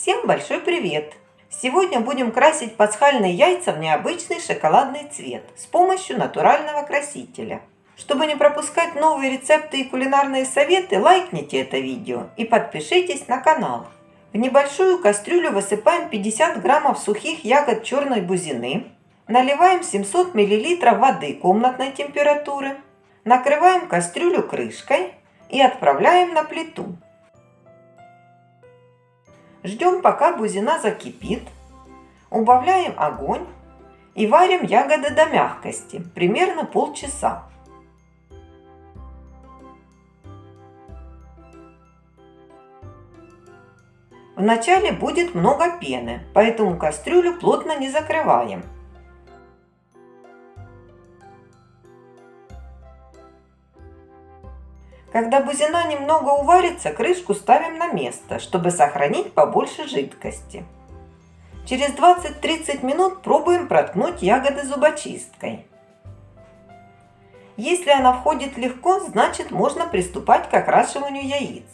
Всем большой привет! Сегодня будем красить пасхальные яйца в необычный шоколадный цвет с помощью натурального красителя. Чтобы не пропускать новые рецепты и кулинарные советы, лайкните это видео и подпишитесь на канал. В небольшую кастрюлю высыпаем 50 граммов сухих ягод черной бузины, наливаем 700 мл воды комнатной температуры, накрываем кастрюлю крышкой и отправляем на плиту. Ждем, пока бузина закипит. Убавляем огонь и варим ягоды до мягкости, примерно полчаса. Вначале будет много пены, поэтому кастрюлю плотно не закрываем. Когда бузина немного уварится, крышку ставим на место, чтобы сохранить побольше жидкости. Через 20-30 минут пробуем проткнуть ягоды зубочисткой. Если она входит легко, значит можно приступать к окрашиванию яиц.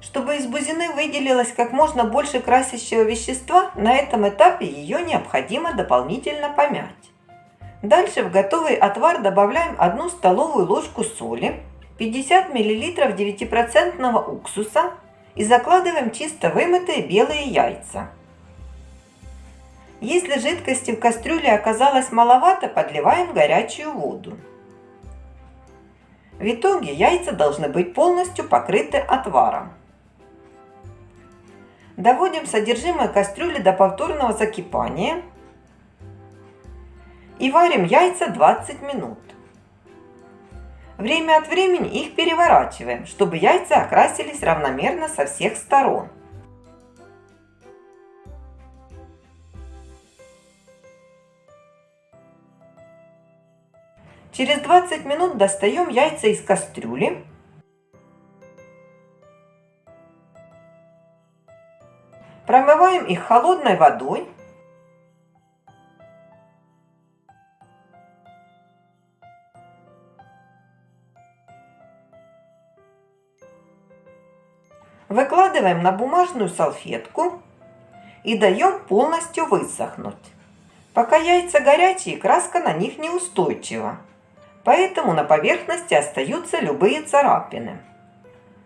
Чтобы из бузины выделилось как можно больше красящего вещества, на этом этапе ее необходимо дополнительно помять. Дальше в готовый отвар добавляем 1 столовую ложку соли, 50 мл 9% уксуса и закладываем чисто вымытые белые яйца. Если жидкости в кастрюле оказалось маловато, подливаем горячую воду. В итоге яйца должны быть полностью покрыты отваром. Доводим содержимое кастрюли до повторного закипания – и варим яйца 20 минут. Время от времени их переворачиваем, чтобы яйца окрасились равномерно со всех сторон. Через 20 минут достаем яйца из кастрюли. Промываем их холодной водой Выкладываем на бумажную салфетку и даем полностью высохнуть. Пока яйца горячие, краска на них неустойчива, поэтому на поверхности остаются любые царапины.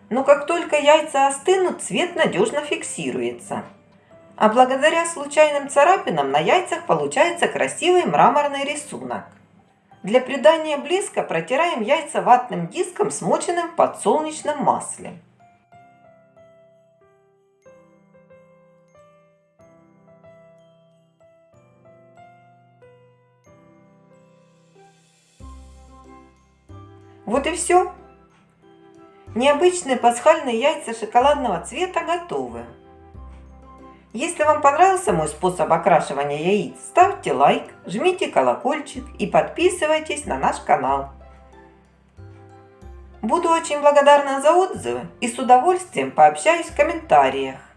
Но как только яйца остынут, цвет надежно фиксируется. А благодаря случайным царапинам на яйцах получается красивый мраморный рисунок. Для придания блеска протираем яйца ватным диском, смоченным в подсолнечном масле. Вот и все. Необычные пасхальные яйца шоколадного цвета готовы. Если вам понравился мой способ окрашивания яиц, ставьте лайк, жмите колокольчик и подписывайтесь на наш канал. Буду очень благодарна за отзывы и с удовольствием пообщаюсь в комментариях.